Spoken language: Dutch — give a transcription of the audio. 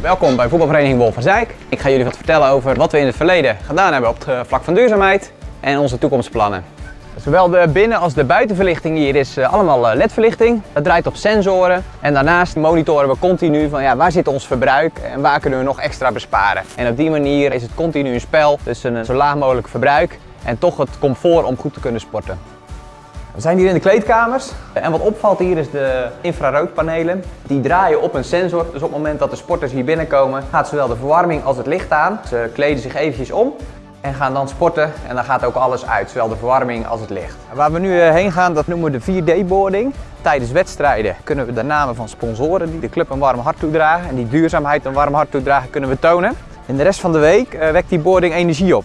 Welkom bij voetbalvereniging Wolverzijk. Ik ga jullie wat vertellen over wat we in het verleden gedaan hebben op het vlak van duurzaamheid en onze toekomstplannen. Zowel de binnen- als de buitenverlichting hier is eh, allemaal ledverlichting. Dat draait op sensoren en daarnaast monitoren we continu van ja, waar zit ons verbruik en waar kunnen we nog extra besparen. En op die manier is het continu een spel tussen een zo laag mogelijk verbruik en toch het comfort om goed te kunnen sporten. We zijn hier in de kleedkamers en wat opvalt hier is de infraroodpanelen. Die draaien op een sensor, dus op het moment dat de sporters hier binnenkomen gaat zowel de verwarming als het licht aan. Ze kleden zich eventjes om en gaan dan sporten en dan gaat ook alles uit, zowel de verwarming als het licht. Waar we nu eh, heen gaan, dat noemen we de 4D-boarding. Tijdens wedstrijden kunnen we de namen van sponsoren die de club een warm hart toedragen en die duurzaamheid een warm hart toedragen kunnen we tonen. In de rest van de week eh, wekt die boarding energie op.